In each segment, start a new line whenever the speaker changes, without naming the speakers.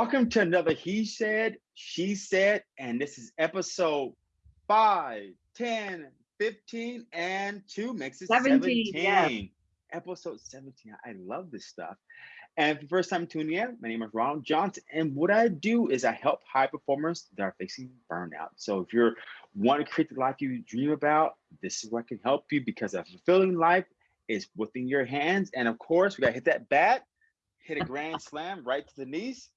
Welcome to another He Said, She Said, and this is episode 5, 10, 15, and 2 makes it 17. 17. Episode 17. I love this stuff. And for the first time tuning in, my name is Ronald Johnson, and what I do is I help high performers that are facing burnout. So if you're want to create the life you dream about, this is what can help you because a fulfilling life is within your hands. And of course, we got to hit that bat, hit a grand slam right to the knees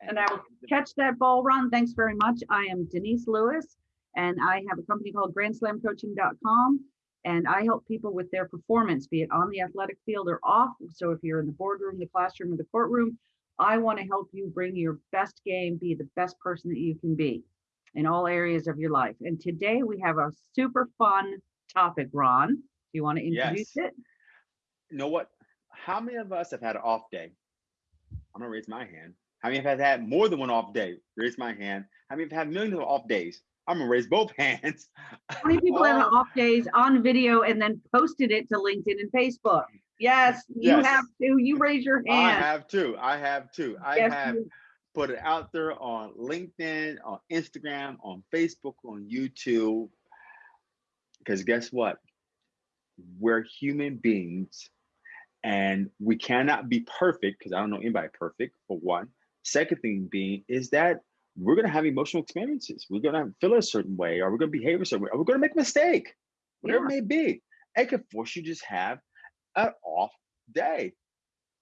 and I will catch that ball run. Thanks very much. I am Denise Lewis, and I have a company called GrandSlamCoaching.com, and I help people with their performance, be it on the athletic field or off. So if you're in the boardroom, the classroom, or the courtroom, I want to help you bring your best game, be the best person that you can be in all areas of your life. And today we have a super fun topic, Ron. Do you want to introduce yes. it?
You know what? How many of us have had an off day? I'm gonna raise my hand. How many have had more than one off day? Raise my hand. How many have had millions of off days? I'm gonna raise both hands.
How many people have um, off days on video and then posted it to LinkedIn and Facebook? Yes, you yes. have to. You raise your hand. I
have too. I have too. I yes, have you. put it out there on LinkedIn, on Instagram, on Facebook, on YouTube. Because guess what? We're human beings and we cannot be perfect because I don't know anybody perfect for one. Second thing being is that we're going to have emotional experiences. We're going to feel a certain way, or we're going to behave a certain way, or we're going to make a mistake, whatever yeah. it may be. It could force you just have an off day.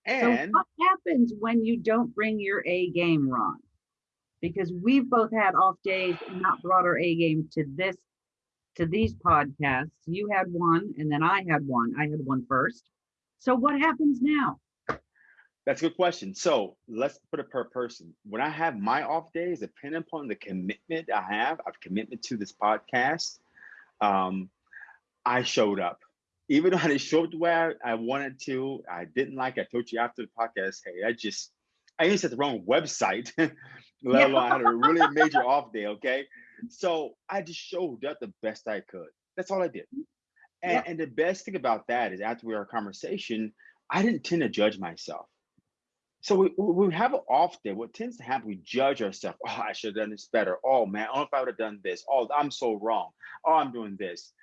And
so what happens when you don't bring your A game, Ron? Because we've both had off days and not brought our A game to this to these podcasts. You had one, and then I had one. I had one first. So what happens now?
That's a good question. So let's put it per person. When I have my off days, depending upon the commitment I have, I've commitment to this podcast, um, I showed up. Even though I didn't show up the way I, I wanted to, I didn't like. I told you after the podcast, hey, I just I even said the wrong website, let alone I had a really major off day. Okay, so I just showed up the best I could. That's all I did. And, yeah. and the best thing about that is after we our conversation, I didn't tend to judge myself. So we, we have an off day. What tends to happen, we judge ourselves. Oh, I should have done this better. Oh man, know if I would have done this. Oh, I'm so wrong. Oh, I'm doing this.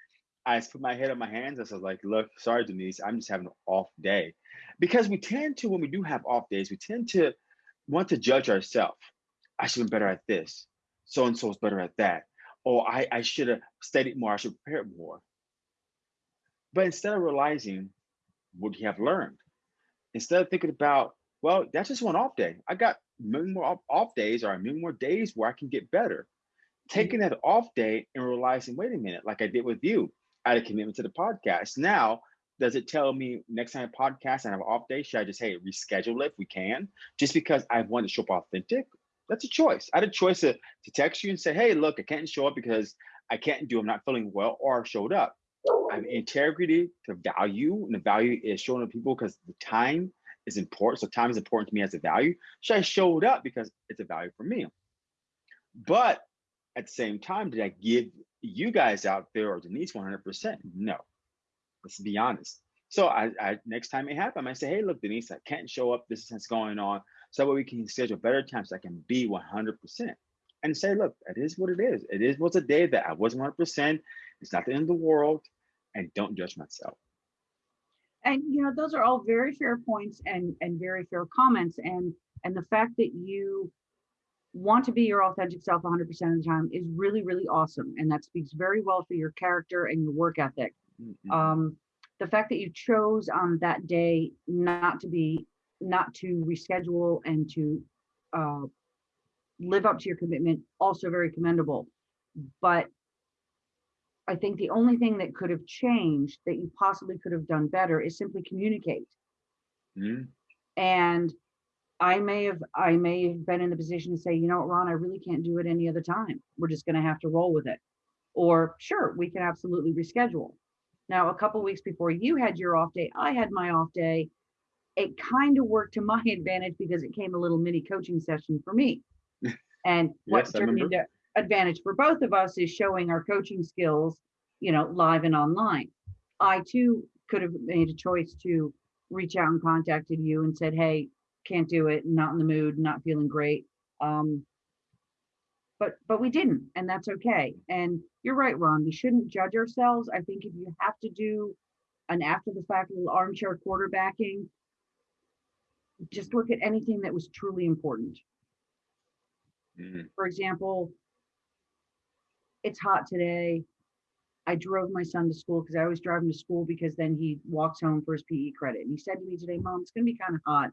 I put my head on my hands. I was like, look, sorry, Denise, I'm just having an off day. Because we tend to, when we do have off days, we tend to want to judge ourselves. I should have been better at this. So and so is better at that. Or I, I should have studied more. I should have prepared more. But instead of realizing what you have learned, instead of thinking about well, that's just one off day. I got many more off, off days or many more days where I can get better. Mm-hmm. Taking that off day and realizing, wait a minute, like I did with you, I had a commitment to the podcast. Now, does it tell me next time I podcast and I have an off day, should I just hey reschedule it if we can? Just because I want to show up authentic? That's a choice. I had a choice to, to text you and say, hey, look, I can't show up because I can't do, I'm not feeling well, or I showed up. I have integrity to value, and the value is showing up people because the time is important. So time is important to me as a value. So I showed up because it's a value for me. But at the same time, did I give you guys out there or Denise 100%? No. Let's be honest. So I, I next time it happens, I say, hey, look, Denise, I can't show up. This is what's going on. So that way we can schedule better times so I can be 100%. And say, look, it is what it is. It is what's a day that I wasn't 100%. It's not the end of the world. And don't judge myself
and you know those are all very fair points and and very fair comments. And and the fact that you want to be your authentic self 100% of the time is really really awesome. And that speaks very well for your character and your work ethic. Mm-hmm. um, the fact that you chose on that day not to be not to reschedule and to uh, live up to your commitment also very commendable. But I think the only thing that could have changed that you possibly could have done better is simply communicate. Mm. And I may have I may have been in the position to say, you know what, Ron, I really can't do it any other time. We're just going to have to roll with it. Or sure, we can absolutely reschedule. Now, a couple weeks before you had your off day, I had my off day. It kind of worked to my advantage because it came a little mini coaching session for me. And what yes, turned into advantage for both of us is showing our coaching skills, you know, live and online. I too could have made a choice to reach out and contacted you and said, hey, can't do it, not in the mood, not feeling great. Um, but but we didn't, and that's okay. And you're right, Ron. We shouldn't judge ourselves. I think if you have to do an after the fact little armchair quarterbacking, just look at anything that was truly important.
Mhm.
For example, it's hot today. I drove my son to school because I always drive him to school because then he walks home for his PE credit. And he said to me today, Mom, it's going to be kind of hot.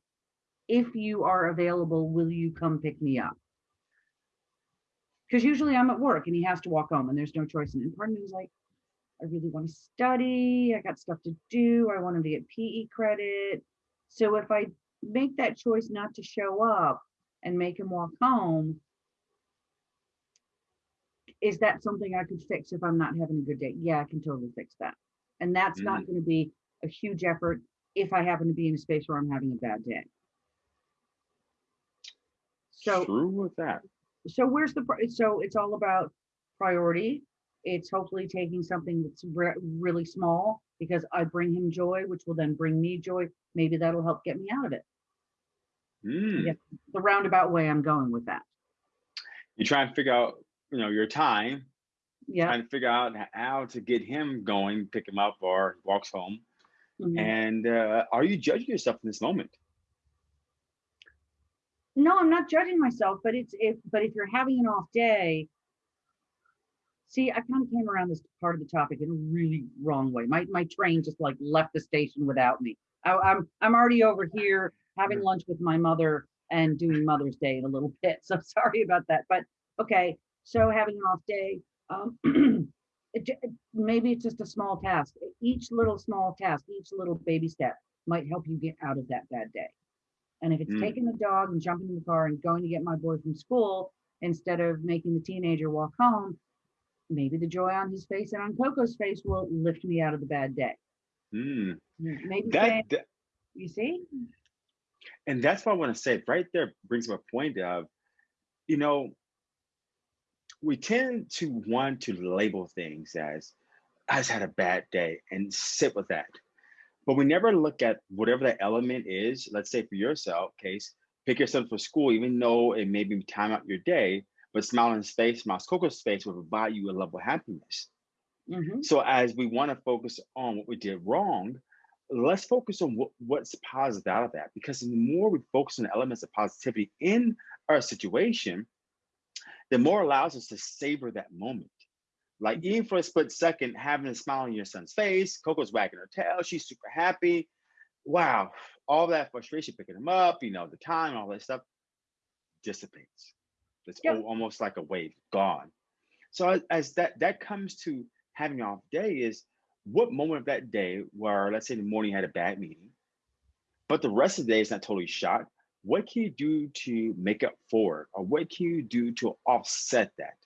If you are available, will you come pick me up? Because usually I'm at work and he has to walk home and there's no choice. And part of me was like, I really want to study. I got stuff to do. I want him to get PE credit. So if I make that choice not to show up and make him walk home, is that something I could fix if I'm not having a good day? Yeah, I can totally fix that. And that's not going to be a huge effort if I happen to be in a space where I'm having a bad day. So,
True with that.
so where's the, so it's all about priority. It's hopefully taking something that's re- really small because I bring him joy, which will then bring me joy. Maybe that'll help get me out of it.
Mm.
Yeah. The roundabout way I'm going with that.
You try and figure out, you know, your time,
Yeah.
trying to figure out how to get him going, pick him up, or walks home.
mhm.
And uh, are you judging yourself in this moment?
no i'm not judging myself but it's if but if you're having an off day see i kind of came around this part of the topic in a really wrong way my my train just like left the station without me I, i'm i'm already over here having
Mhm.
lunch with my mother and doing mother's day in a little bit so sorry about that but okay so having an off day um it, maybe it's just a small task each little small task each little baby step might help you get out of that bad day and if it's
Mm.
taking the dog and jumping in the car and going to get my boy from school instead of making the teenager walk home, maybe the joy on his face and on Coco's face will lift me out of the bad day.
Mm.
Maybe
That,
saying,
that-
you see?
and that's what I want to say. Right there brings up a point of, you know, we tend to want to label things as I just had a bad day and sit with that. But we never look at whatever that element is. Let's say for yourself, case, pick yourself for school, even though it may be time out your day, but smile on his face, smile on face will provide you a level of happiness.
Mhm.
So as we want to focus on what we did wrong, let's focus on what, what's positive out of that. Because the more we focus on the elements of positivity in our situation, the more allows us to savor that moment. Like mm-hmm. even for a split second, having a smile on your son's face, Coco's wagging her tail, she's super happy. Wow, all that frustration picking him up, you know, the time, all that stuff dissipates. It's
Yep.
almost like a wave, gone. So as, as that that comes to having an off day is what moment of that day where let's say the morning had a bad meeting, but the rest of the day is not totally shot. What can you do to make up for it, or what can you do to offset that?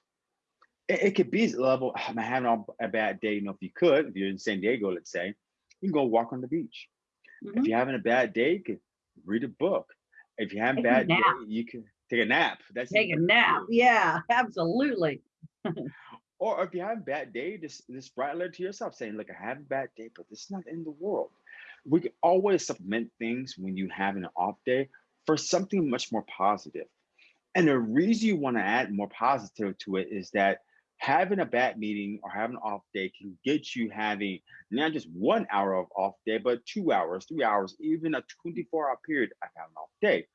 It, it could be level. I'm having a bad day. You know, if you could, if you're in San Diego, let's say, you can go walk on the beach.
Mhm.
If you're having a bad day, you could read a book. If you're having a bad day, you can take a nap. That's
Take a nap. Yeah, absolutely.
Or if you have a bad day, just just write a letter to yourself saying, "Look, I have a bad day, but this is not of the world." We can always supplement things when you have an off day for something much more positive. And the reason you want to add more positive to it is that having a bad meeting or having an off day can get you having not just one hour of off day, but two hours, three hours, even a 24 hour period of having an off day.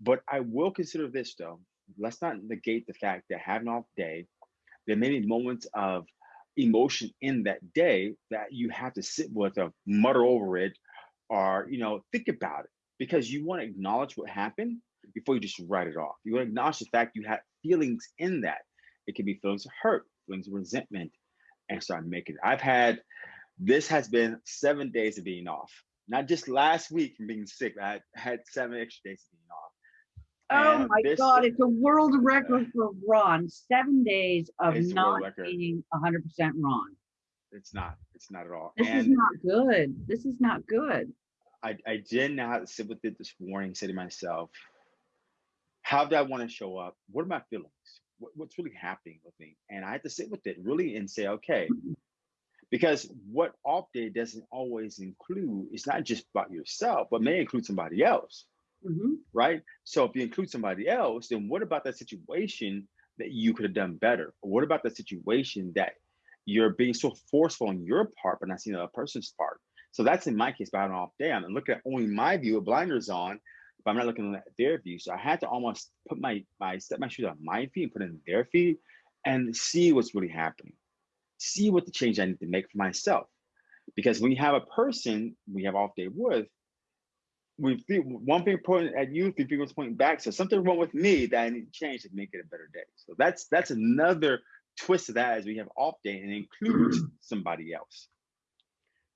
But I will consider this though. Let's not negate the fact that having an off day, there may be moments of emotion in that day that you have to sit with or mutter over it or you know think about it because you want to acknowledge what happened before you just write it off you want to acknowledge the fact you had feelings in that it can be feelings of hurt feelings of resentment and start making it i've had this has been seven days of being off not just last week from being sick i had, seven extra days of being off
Oh
And
my God, it's a world record for Ron. Seven days of
It's a world
not being 100% Ron.
it's not it's not at all
This is not good. This is not good.
I, I did not sit with it this morning, say to myself, how do I want to show up? What are my feelings? What, what's really happening with me? And I had to sit with it really and say, okay, because what off day doesn't always include, it's not just about yourself, but may include somebody else.
Mhm.
right? So if you include somebody else, then what about that situation that you could have done better? Or what about that situation that you're being so forceful on your part, but not seeing the other person's part? So that's in my case, but I had an off day, I'm looking at only my view with blinders on, but I'm not looking at their view. So I had to almost put my my set my shoes on my feet and put it in their feet and see what's really happening. See what the change I need to make for myself. Because when you have a person we have off day with, we feel one finger pointing at you, three fingers pointing back. So something wrong with me that I need to change to make it a better day. So that's that's another twist of that as we have off day and include somebody else.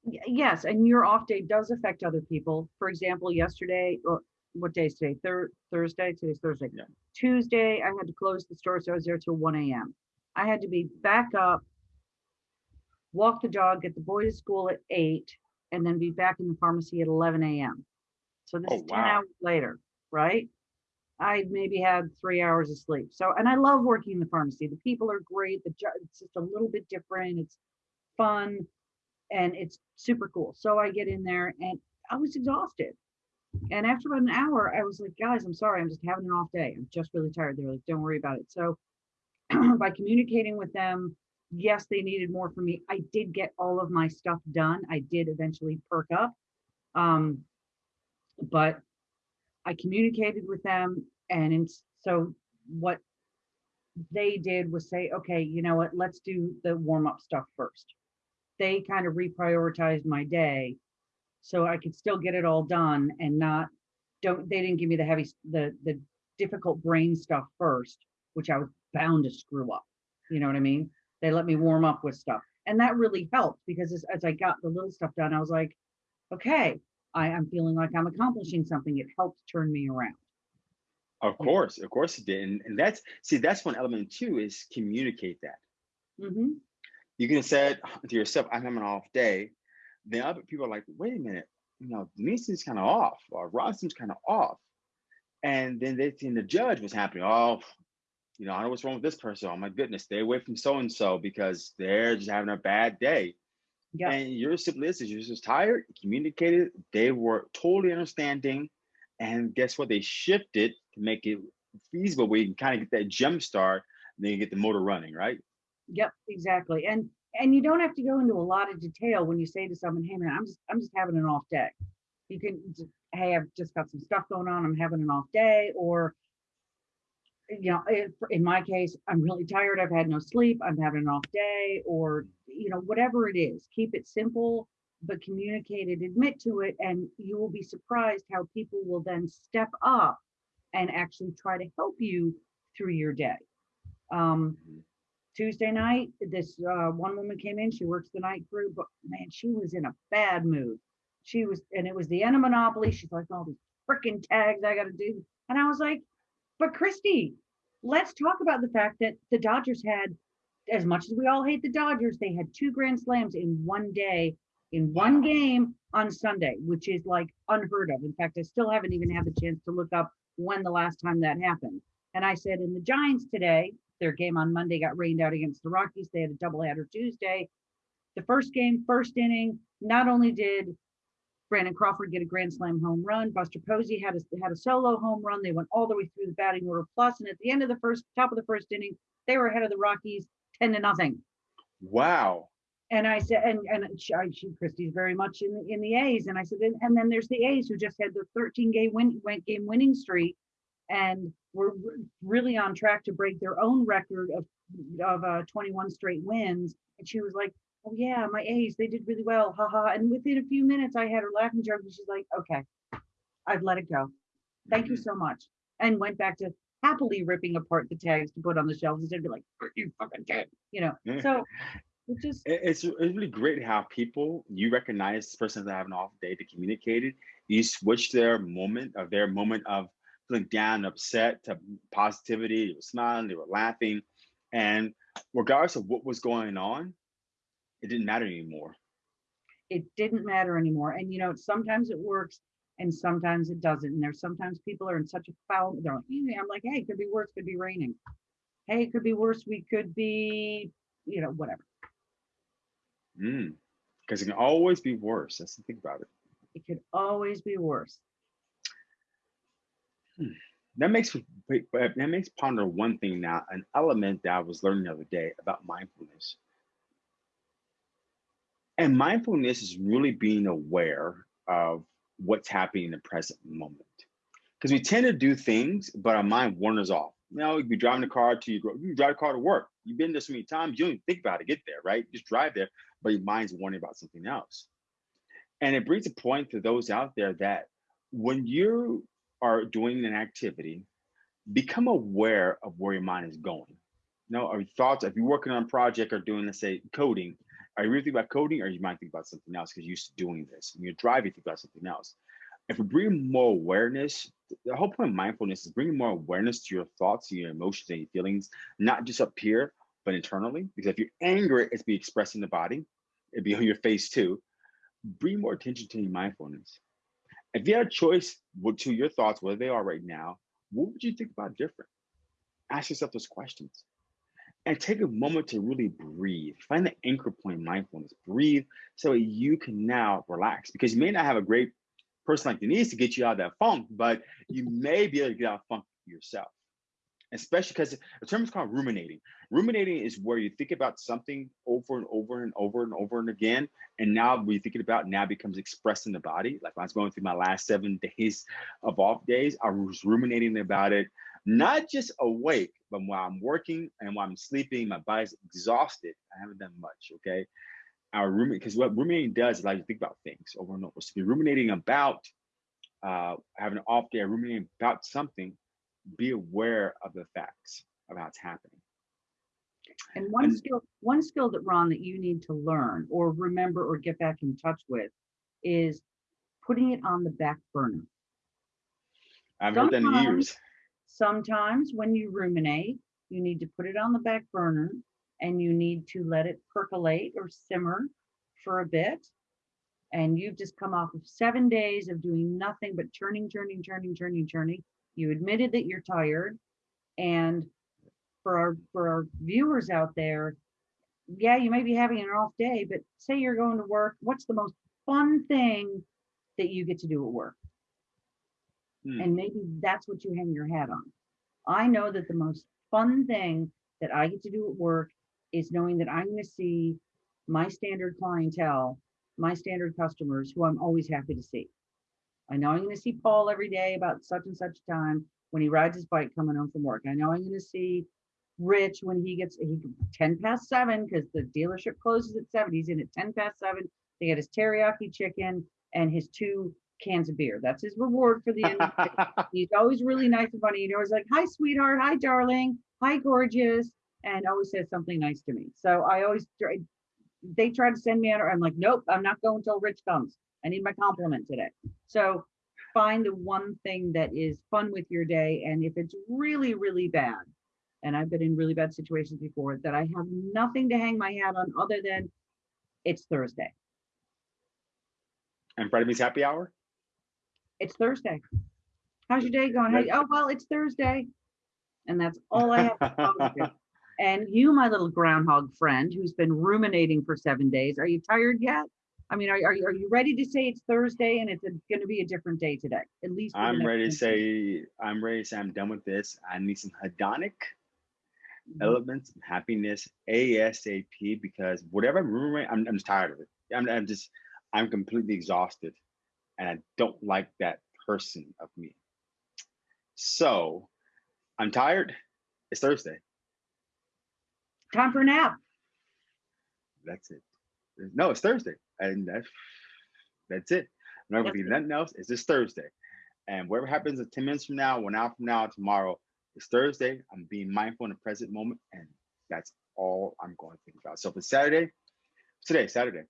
Yes, and your off day does affect other people. For example, yesterday, or what day is today? Thur- Thursday, today's Thursday.
Yeah.
Tuesday, I had to close the store, so I was there till one AM. I had to be back up, walk the dog, get the boy to school at eight, and then be back in the pharmacy at eleven AM. So this
Oh,
is ten
wow.
hours later, right? I maybe had three hours of sleep. So, and I love working in the pharmacy. The people are great. The job, it's just a little bit different. It's fun and it's super cool. So I get in there and I was exhausted. And after about an hour, I was like, guys, I'm sorry, I'm just having an off day. I'm just really tired. They're like, don't worry about it. So by communicating with them, yes, they needed more from me. I did get all of my stuff done. I did eventually perk up. Um, but I communicated with them and in, so what they did was say, okay, you know what, let's do the warm up stuff first. They kind of reprioritized my day so I could still get it all done and not don't they didn't give me the heavy the the difficult brain stuff first, which I was bound to screw up. You know what I mean? They let me warm up with stuff. And that really helped because as, as I got the little stuff done, I was like, okay, I, I'm feeling like I'm accomplishing something. It helped turn me around.
Of course, of course it did. And, and that's see, that's one element too, is communicate that.
hmm
You can say to yourself, I'm having an off day. Then other people are like, wait a minute, you know, Denise is kind of off, or Ross seems kind of off. And then they think the judge was happening. Oh, you know, I know what's wrong with this person. Oh my goodness, stay away from so and so because they're just having a bad day.
Yeah.
And you're simply this is you're just tired, communicated, they were totally understanding. And guess what? They shifted to make it feasible where you can kind of get that jump start, and then you get the motor running, right?
Yep, exactly. And and you don't have to go into a lot of detail when you say to someone, "Hey man, I'm just I'm just having an off day." You can, "Hey, I've just got some stuff going on. I'm having an off day," or you know, in my case, I'm really tired. I've had no sleep. I'm having an off day, or you know, whatever it is. Keep it simple, but communicate it. Admit to it, and you will be surprised how people will then step up and actually try to help you through your day. Um,
Mhm.
Tuesday night, this uh, one woman came in. She works the night crew, but man, she was in a bad mood. She was, and it was the end of Monopoly. She's like, all these freaking tags I got to do. And I was like, but Christy, let's talk about the fact that the Dodgers had, as much as we all hate the Dodgers, they had two grand slams in one day, in one game on Sunday, which is like unheard of. In fact, I still haven't even had the chance to look up when the last time that happened. And I said, in the Giants today, their game on Monday got rained out against the Rockies. They had a doubleheader Tuesday. The first game, first inning, not only did Brandon Crawford get a grand slam home run, Buster Posey had a had a solo home run. They went all the way through the batting order plus, and at the end of the first top of the first inning, they were ahead of the Rockies ten to nothing.
Wow.
And I said, and and she, I- she Christie's very much in the in the A's, and I said, and, and then there's the A's who just had the 13 game win went game winning streak, and were really on track to break their own record of of uh, 21 straight wins. And she was like, "Oh yeah, my A's, they did really well, haha." And within a few minutes, I had her laughing joke, and she's like, "Okay, I've let it go. Thank you
Mhm.
so much," and went back to happily ripping apart the tags to put on the shelves instead of be like, "You fucking kid," you know.
Yeah.
So it just
It's, it's really great how people you recognize this person that have an off day to communicate it. You switch their moment of their moment of feeling down, upset to positivity. They were smiling, they were laughing, and regardless of what was going on, it didn't matter anymore.
it didn't matter anymore. And you know, sometimes it works and sometimes it doesn't. And there's sometimes people are in such a foul, they're like, I'm like, hey, it could be worse, could be raining. Hey, it could be worse, we could be, you know, whatever. Mm.
Because it can always be worse. That's the thing about it.
It could always be worse. Hmm.
That makes me that makes ponder one thing now, an element that I was learning the other day about mindfulness. And mindfulness is really being aware of what's happening in the present moment. Because we tend to do things, but our mind wanders off. You know, you be driving the car to your, you drive the car to work. You've been there so many times, you don't even think about it, get there, right? Just drive there, but your mind's wondering about something else. And it brings a point to those out there that when you are doing an activity, become aware of where your mind is going. You know, are your thoughts, if you're working on a project or doing, let's say, coding, are you really thinking about coding or you might think about something else because you're used to doing this? When you're driving, you think about something else. If we bring more awareness, the whole point of mindfulness is bringing more awareness to your thoughts, to your emotions, and your feelings, not just up here, but internally. Because if you're angry, it's be expressed in the body, it'd be on your face too. Bring more attention to your mindfulness. If you had a choice to your thoughts, where they are right now, what would you think about different? Ask yourself those questions and take a moment to really breathe. Find the anchor point mindfulness. Breathe so you can now relax because you may not have a great person like Denise to get you out of that funk, but you may be able to get out of funk yourself. Especially because the term is called ruminating. Ruminating is where you think about something over and over and over and over and again. And now you're thinking about now becomes expressed in the body. Like when I was going through my last seven days of off days, I was ruminating about it not just awake, but while I'm working and while I'm sleeping, my body's exhausted. I haven't done much. Okay. Our roommate, because what ruminating does is allow you to think about things over and over. So you're ruminating about uh, having an off day, ruminating about something, be aware of the facts of how it's happening.
And one and, skill, one skill that Ron that you need to learn or remember or get back in touch with is putting it on the back burner.
I've heard that in years.
Sometimes when you ruminate, you need to put it on the back burner and you need to let it percolate or simmer for a bit. And you've just come off of seven days of doing nothing but churning, churning, churning, churning, churning. You admitted that you're tired. And for our for our viewers out there, yeah, you may be having an off day, but say you're going to work, what's the most fun thing that you get to do at work? Hmm. And maybe that's what you hang your hat on. I know that the most fun thing that I get to do at work is knowing that I'm going to see my standard clientele, my standard customers who I'm always happy to see. I know I'm going to see Paul every day about such and such time when he rides his bike coming home from work. I know I'm going to see Rich when he gets he 10 past seven because the dealership closes at seven. He's in at 10 past seven. They get his teriyaki chicken and his two cans of beer. That's his reward for the end. he's always really nice and funny. You know, he's like, "Hi, sweetheart. Hi, darling. Hi, gorgeous," and always says something nice to me. So I always try. They try to send me out. I'm like, "Nope, I'm not going until Rich comes. I need my compliment today." So find the one thing that is fun with your day, and if it's really, really bad, and I've been in really bad situations before, that I have nothing to hang my hat on other than it's Thursday.
And Friday means happy hour?
it's Thursday. How's your day going? Oh, well, it's Thursday. And that's all I have to And you, my little groundhog friend who's been ruminating for seven days, are you tired yet? I mean, are, are, you, are you ready to say it's Thursday and it's going to be a different day today? At least
I'm ready to say, I'm ready to say I'm done with this. I need some hedonic mm-hmm. elements, happiness, ASAP, because whatever I'm ruminating, I'm, I'm just tired of it. I'm, I'm just, I'm completely exhausted and I don't like that person of me. So I'm tired. It's Thursday.
Time for a nap.
That's it. No, it's Thursday. And that's that's it. I'm not gonna be nothing else. It's just Thursday. And whatever happens in 10 minutes from now, one hour from now, tomorrow, it's Thursday. I'm being mindful in the present moment, and that's all I'm going to think about. So if it's Saturday, today, Saturday.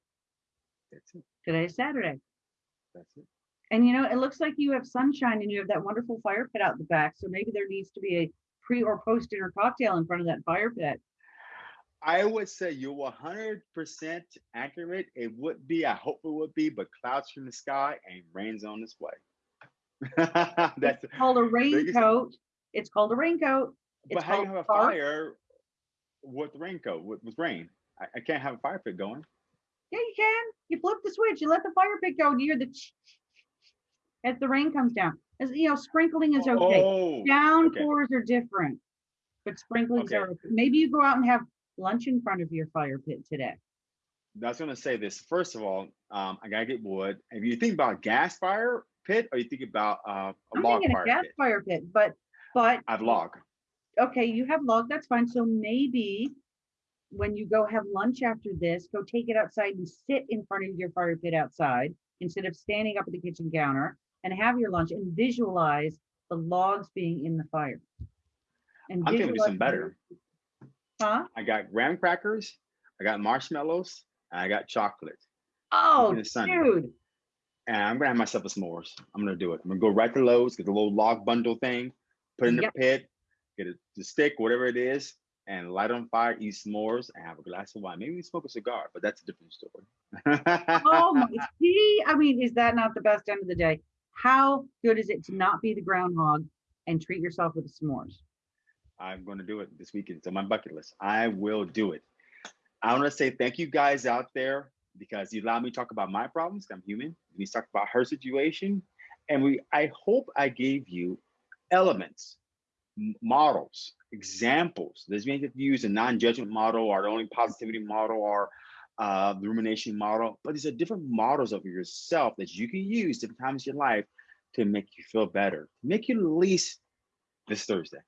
That's it. Today's Saturday.
That's it.
And you know, it looks like you have sunshine and you have that wonderful fire pit out the back. So maybe there needs to be a pre or post dinner cocktail in front of that fire pit.
I would say you're 100% accurate. It would be, I hope it would be, but clouds from the sky and rain's on its way.
That's it's called a raincoat. It's called a raincoat.
It's but how do you have a fire with raincoat, with, with rain? I, I can't have a fire pit going.
Yeah, you can. You flip the switch, you let the fire pit go, and you hear the as the rain comes down. As you know, sprinkling is okay.
Oh,
Downpours are different. But sprinklings
Okay.
are, maybe you go out and have lunch in front of your fire pit today.
I was gonna say this. First of all, um, I gotta get wood. If you think about gas fire pit, or you think about uh, a
I'm
log
thinking a gas
pit,
fire pit, but, but,
I have log.
okay, you have log, that's fine. So maybe when you go have lunch after this, go take it outside and sit in front of your fire pit outside instead of standing up at the kitchen counter and have your lunch and visualize the logs being in the fire. And
I'm
visualize
something better.
Huh?
I got graham crackers, I got marshmallows, and I got chocolate.
Oh, dude.
And I'm gonna have myself a s'mores. I'm gonna do it. I'm gonna go right to Lowe's, get the little log bundle thing, put it in the pit, get a, the stick, whatever it is, and light on fire, eat s'mores, and have a glass of wine. Maybe we smoke a cigar, but that's a different story.
Oh my, see, I mean, is that not the best end of the day? How good is it to not be the groundhog and treat yourself with the s'mores?
I'm going to do it this weekend. It's on my bucket list. I will do it. I want to say thank you guys out there because you allowed me to talk about my problems. I'm human. We talk about her situation, and we. I hope I gave you elements, models, examples. Means if you use a non-judgment model or the only positivity model or uh, the rumination model, but these are different models of yourself that you can use different times in your life to make you feel better, make you at least this Thursday.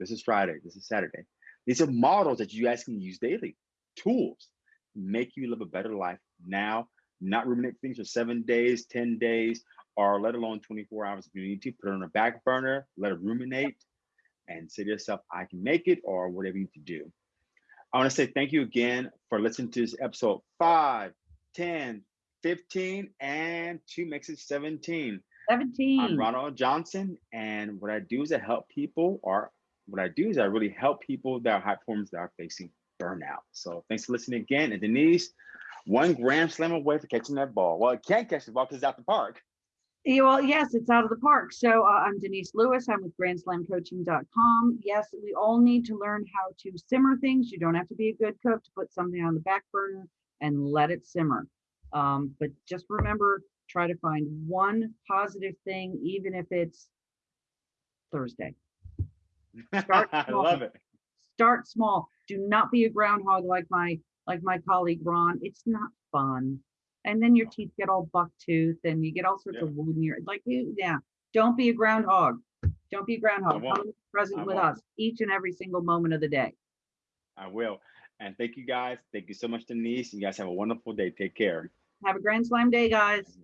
This is Friday. This is Saturday. These are models that you guys can use daily, tools, make you live a better life now, not ruminate things for seven days, 10 days, or let alone 24 hours if you need to. Put it on a back burner, let it ruminate, and say to yourself, I can make it, or whatever you need to do. I want to say thank you again for listening to this episode 5, 10, 15, and two makes it 17. 17.
I'm
Ronald Johnson, and what I do is I help people, or what I do is I really help people that are high performers that are facing burnout. So thanks for listening again. And Denise, one grand slam away for catching that ball. Well, it can't catch the ball because it's out the park.
Well, yes, it's out of the park. So uh, I'm Denise Lewis. I'm with grandslamcoaching.com. Yes, we all need to learn how to simmer things. You don't have to be a good cook to put something on the back burner and let it simmer. Um, but just remember, try to find one positive thing, even if it's Thursday. Start
I
small.
love it.
Start small. Do not be a groundhog like my like my colleague Ron. It's not fun. And then your teeth get all buck tooth and you get all sorts
Yeah.
of wood in your like you- yeah. Don't be a groundhog. Don't be a groundhog. Come present
I
with
won't.
us each and every single moment of the day.
I will. And thank you guys. Thank you so much, Denise. You guys have a wonderful day. Take care.
Have a grand slam day, guys.